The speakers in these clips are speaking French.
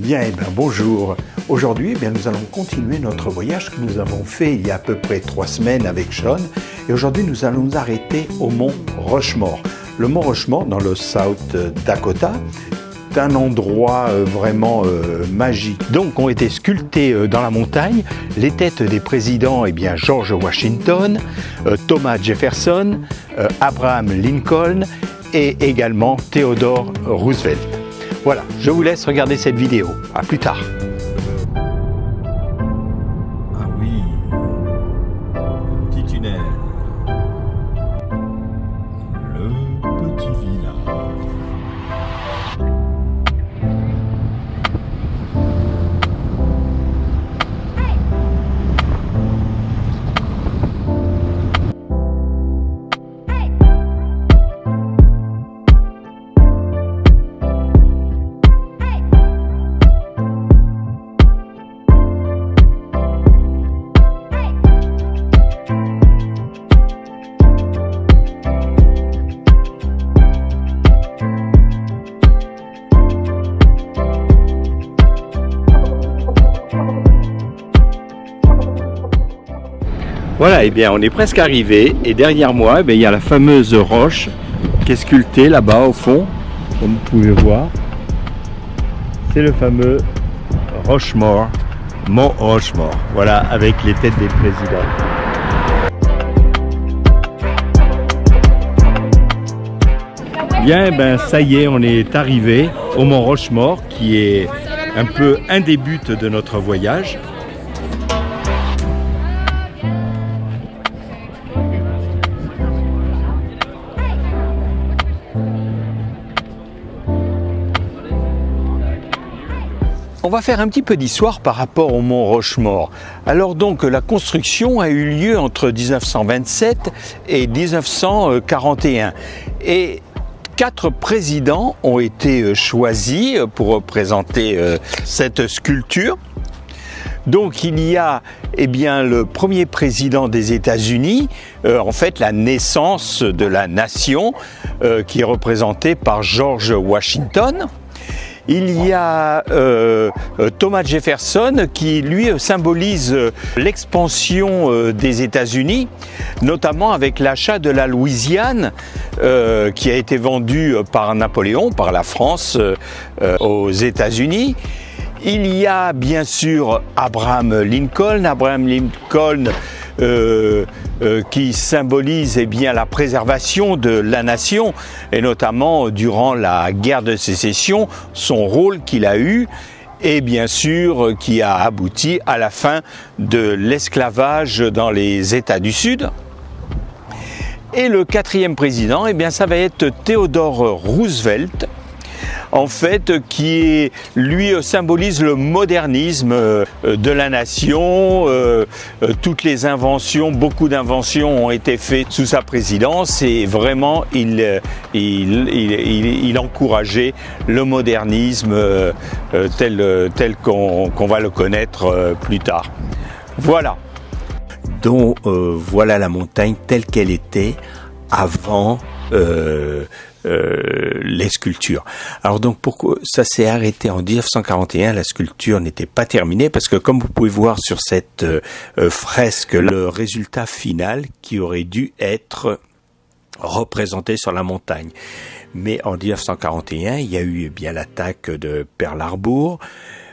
Bien, eh bien bonjour. Aujourd'hui, eh bien, nous allons continuer notre voyage que nous avons fait il y a à peu près trois semaines avec Sean. Et aujourd'hui, nous allons nous arrêter au mont Rochemort. Le mont Rochemort, dans le South Dakota, est un endroit euh, vraiment euh, magique. Donc, ont été sculptés euh, dans la montagne les têtes des présidents, eh bien, George Washington, Thomas Jefferson, Abraham Lincoln et également Theodore Roosevelt. Voilà, je vous laisse regarder cette vidéo. A plus tard. Eh bien on est presque arrivé et derrière moi, eh il y a la fameuse roche qui est sculptée là-bas au fond, comme vous pouvez voir. C'est le fameux Rochemort, Mont Rochemort, voilà, avec les têtes des présidents. Bien, ben ça y est, on est arrivé au Mont Rochemort qui est un peu un des buts de notre voyage. Va faire un petit peu d'histoire par rapport au mont Rochemort. Alors donc la construction a eu lieu entre 1927 et 1941 et quatre présidents ont été choisis pour représenter euh, cette sculpture. Donc il y a eh bien, le premier président des États-Unis, euh, en fait la naissance de la nation, euh, qui est représentée par George Washington. Il y a euh, Thomas Jefferson qui lui symbolise l'expansion des États-Unis, notamment avec l'achat de la Louisiane euh, qui a été vendue par Napoléon, par la France euh, aux États-Unis. Il y a bien sûr Abraham Lincoln. Abraham Lincoln euh, euh, qui symbolise eh bien, la préservation de la nation et notamment durant la guerre de sécession, son rôle qu'il a eu et bien sûr qui a abouti à la fin de l'esclavage dans les États du Sud. Et le quatrième président, eh bien, ça va être Theodore Roosevelt, en fait, qui lui symbolise le modernisme euh, de la nation. Euh, euh, toutes les inventions, beaucoup d'inventions ont été faites sous sa présidence et vraiment, il, il, il, il encourageait le modernisme tel, tel qu'on va le connaître plus tard. Voilà. Donc voilà la montagne telle qu'elle était avant euh, euh, les sculptures. Alors donc pourquoi ça s'est arrêté en 1941, la sculpture n'était pas terminée parce que comme vous pouvez voir sur cette euh, fresque, le résultat final qui aurait dû être représenté sur la montagne. Mais en 1941, il y a eu eh bien l'attaque de Pearl Harbor,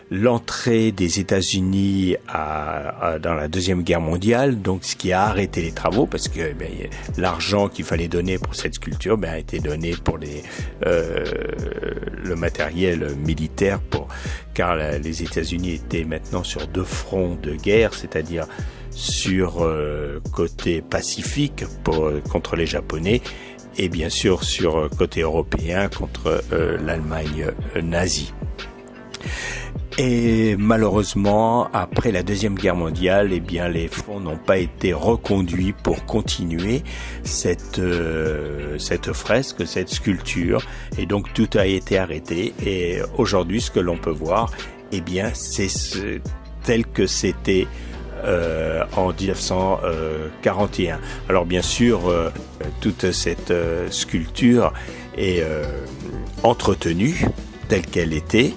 l'entrée des États-Unis dans la deuxième guerre mondiale, donc ce qui a arrêté les travaux parce que ben, l'argent qu'il fallait donner pour cette sculpture ben, a été donné pour euh, le matériel militaire, car les États-Unis étaient maintenant sur deux fronts de guerre, c'est-à-dire sur euh, côté pacifique pour, contre les Japonais et bien sûr sur côté européen contre euh, l'Allemagne nazie. Et malheureusement, après la deuxième guerre mondiale, eh bien, les fonds n'ont pas été reconduits pour continuer cette euh, cette fresque, cette sculpture, et donc tout a été arrêté. Et aujourd'hui, ce que l'on peut voir, eh bien, c'est ce, tel que c'était euh, en 1941. Alors bien sûr, euh, toute cette euh, sculpture est euh, entretenue telle qu'elle était.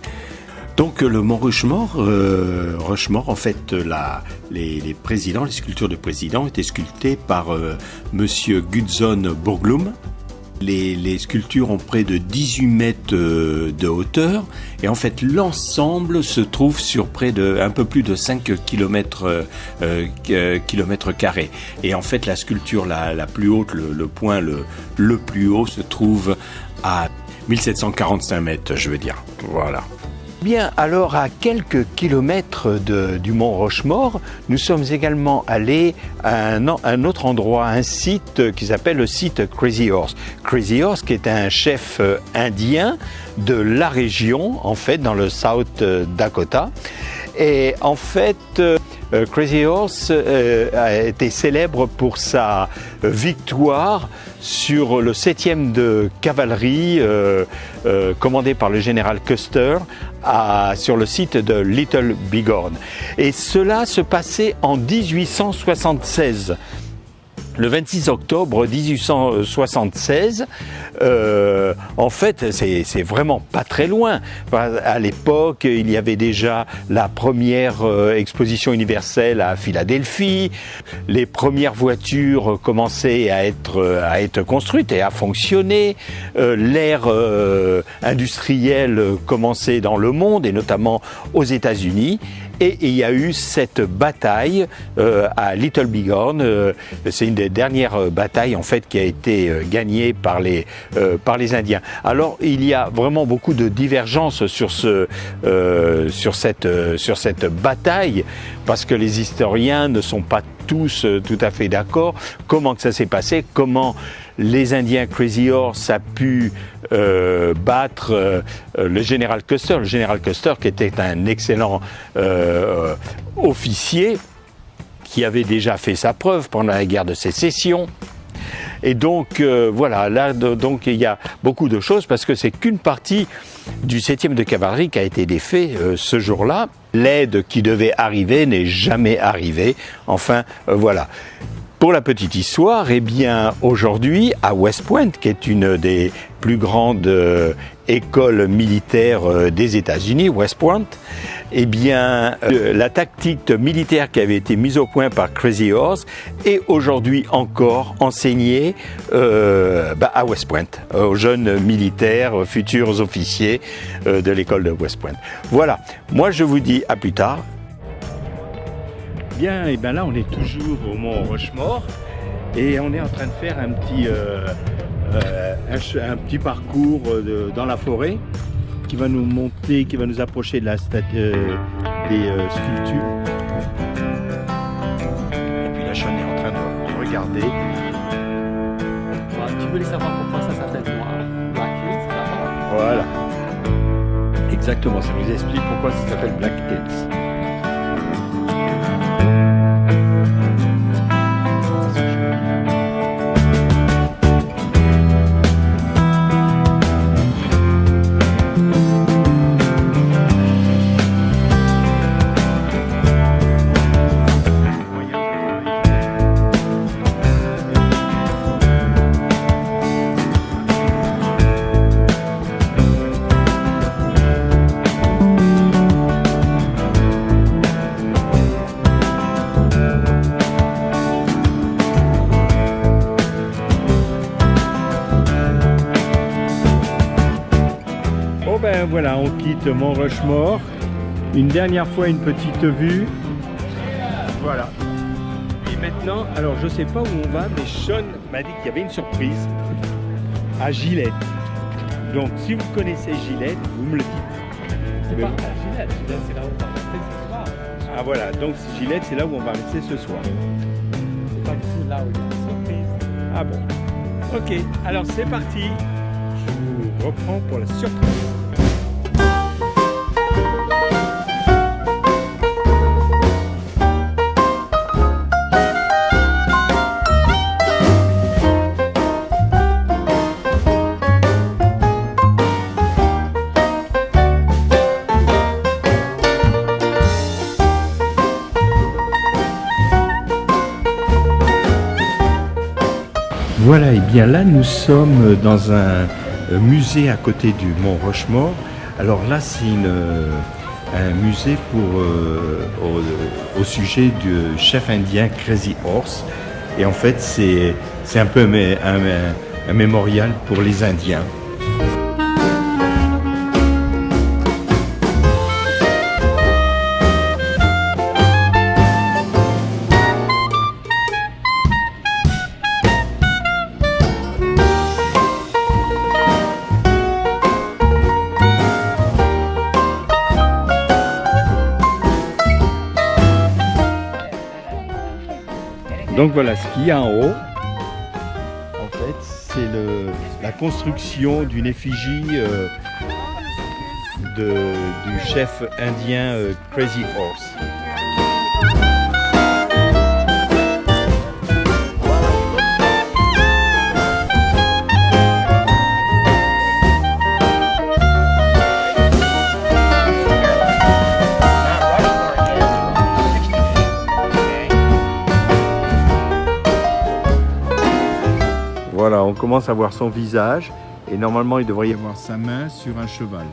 Donc le mont Rushmore, euh, Rushmore en fait, la, les, présidents, les sculptures de présidents étaient sculptées par euh, Monsieur Gudson Borglum. Les, sculptures ont près de 18 mètres euh, de hauteur et en fait l'ensemble se trouve sur près de un peu plus de 5 km, euh, carrés. Et en fait la sculpture la, la plus haute, le, le point le, le plus haut se trouve à 1745 mètres, je veux dire. Voilà. Bien, alors à quelques kilomètres du mont Rochemort, nous sommes également allés à un, un autre endroit, un site qui s'appelle le site Crazy Horse. Crazy Horse qui est un chef euh, indien de la région, en fait, dans le South Dakota. Et en fait, euh, Crazy Horse euh, a été célèbre pour sa victoire sur le 7e de cavalerie euh, euh, commandé par le général Custer sur le site de Little Bighorn. Et cela se passait en 1876 le 26 octobre 1876. Euh, en fait, c'est vraiment pas très loin. À l'époque, il y avait déjà la première euh, exposition universelle à Philadelphie. Les premières voitures commençaient à être, à être construites et à fonctionner. Euh, L'ère industrielle commençait dans le monde et notamment aux États-Unis. Et il y a eu cette bataille à Little Bighorn. C'est une des dernières batailles en fait qui a été euh, gagnée par les euh, par les Indiens. Alors il y a vraiment beaucoup de divergences sur ce euh, sur cette bataille parce que les historiens ne sont pas tous tout à fait d'accord. Comment que ça s'est passé? Comment les Indiens Crazy Horse a pu euh, battre euh, le général Custer, le général Custer qui était un excellent euh, officier qui avait déjà fait sa preuve pendant la guerre de sécession. Et donc euh, voilà, là donc il y a beaucoup de choses parce que c'est qu'une partie du 7e de cavalerie qui a été défait euh, ce jour-là. L'aide qui devait arriver n'est jamais arrivée. Enfin euh, voilà. Pour la petite histoire, eh bien aujourd'hui à West Point, qui est une des plus grandes euh, écoles militaires euh, des États-Unis, West Point, eh bien euh, la tactique militaire qui avait été mise au point par Crazy Horse est aujourd'hui encore enseignée bah, à West Point, aux jeunes militaires, futurs officiers de l'école de West Point. Voilà, moi je vous dis à plus tard. Bien, et bien là on est toujours au mont Rochemort et on est en train de faire un petit, euh, euh, un, un, petit parcours de, dans la forêt qui va nous monter, qui va nous approcher de la statue des euh, sculptures. Et puis là, Sean est en train de regarder. Bah, tu voulais savoir pourquoi ça s'appelle noir Black Hills, Voilà. Exactement, ça nous explique pourquoi ça s'appelle Black Hills. Voilà, on quitte Mont Rochemort. Une dernière fois, une petite vue. Voilà. Et maintenant, alors je sais pas où on va, mais Sean m'a dit qu'il y avait une surprise à Gillette. Donc si vous connaissez Gillette, vous me le dites. C'est Mais- pas à Gillette, Gillette, c'est là où on va rester ce soir. Ah voilà, donc Gillette, c'est là où on va rester ce soir. C'est pas du tout là où il y a une surprise. Ah bon. Ok, alors c'est parti. Je vous reprends pour la surprise. Voilà, et bien là nous sommes dans un euh, musée à côté du Mont Rochemort. Alors là c'est euh, un musée pour, euh, au, sujet du chef indien Crazy Horse. Et en fait, c'est un peu un mémorial pour les Indiens. Donc voilà, ce qu'il y a en haut, en fait, c'est la construction d'une effigie euh, du chef indien euh, Crazy Horse. Voilà, on commence à voir son visage et normalement il devrait y avoir sa main sur un cheval.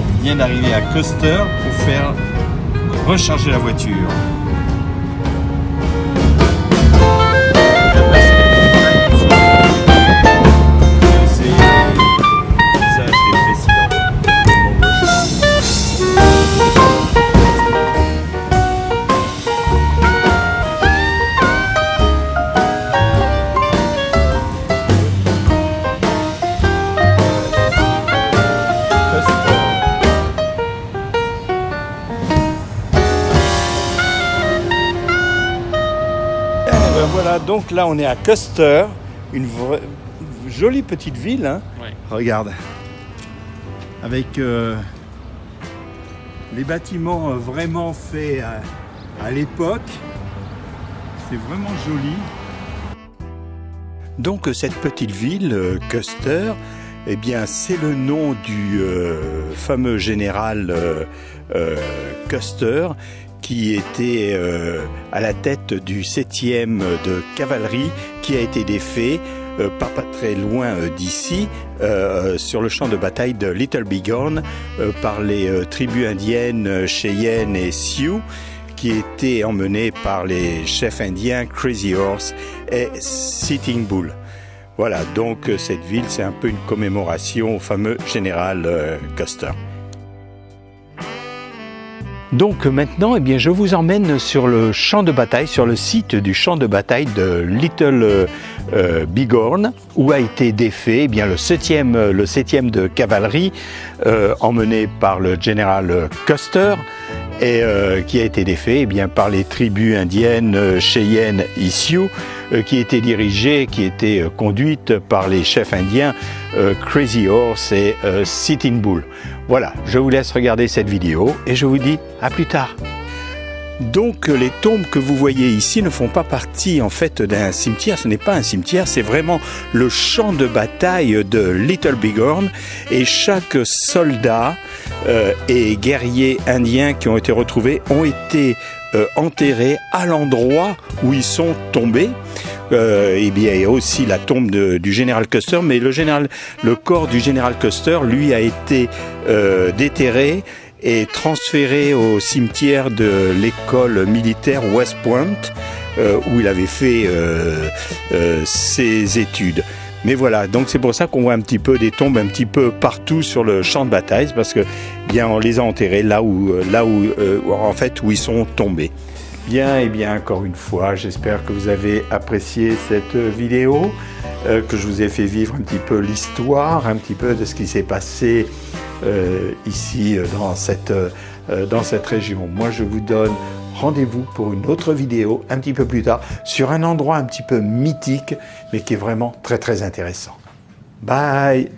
On vient d'arriver à Custer pour faire recharger la voiture. Là on est à Custer, une vraie- jolie petite ville. hein. Ouais. Regarde, avec euh, les bâtiments euh, vraiment faits à, à l'époque. C'est vraiment joli. Donc cette petite ville, euh, Custer, eh bien c'est le nom du euh, fameux général euh, euh, Custer qui était euh, à la tête du 7e de cavalerie qui a été défait euh, pas, pas très loin euh, d'ici euh, sur le champ de bataille de Little Bighorn euh, par les euh, tribus indiennes euh, Cheyenne et Sioux qui étaient emmenées par les chefs indiens Crazy Horse et Sitting Bull. Voilà, donc euh, cette ville, c'est un peu une commémoration au fameux général euh, Custer. Donc maintenant, eh bien, je vous emmène sur le champ de bataille, sur le site du champ de bataille de Little euh, euh, Bighorn, où a été défait eh bien, le 7e, euh, le 7e de cavalerie, emmené par le général Custer, et qui a été défait eh bien, par les tribus indiennes Cheyenne et qui étaient dirigées, qui étaient conduites par les chefs indiens Crazy Horse et Sitting Bull. Voilà, je vous laisse regarder cette vidéo et je vous dis à plus tard. Donc les tombes que vous voyez ici ne font pas partie en fait d'un cimetière, ce n'est pas un cimetière, c'est vraiment le champ de bataille de Little Bighorn et chaque soldat euh, et guerrier indien qui ont été retrouvés ont été euh, enterrés à l'endroit où ils sont tombés. Euh, et bien, il y a aussi la tombe de- du général Custer, mais le général, le corps du général Custer, lui, a été euh, déterré et transféré au cimetière de l'école militaire West Point, euh, où il avait fait euh, euh, ses études. Mais voilà, donc c'est pour ça qu'on voit un petit peu des tombes un petit peu partout sur le champ de bataille, parce que bien on les a enterrés là où, là où, euh, en fait, où ils sont tombés. Bien, et bien encore une fois, j'espère que vous avez apprécié cette vidéo, euh, que je vous ai fait vivre un petit peu l'histoire, un petit peu de ce qui s'est passé euh, ici euh, dans cette, euh, dans cette région. Moi, je vous donne rendez-vous pour une autre vidéo un petit peu plus tard sur un endroit un petit peu mythique, mais qui est vraiment très très intéressant. Bye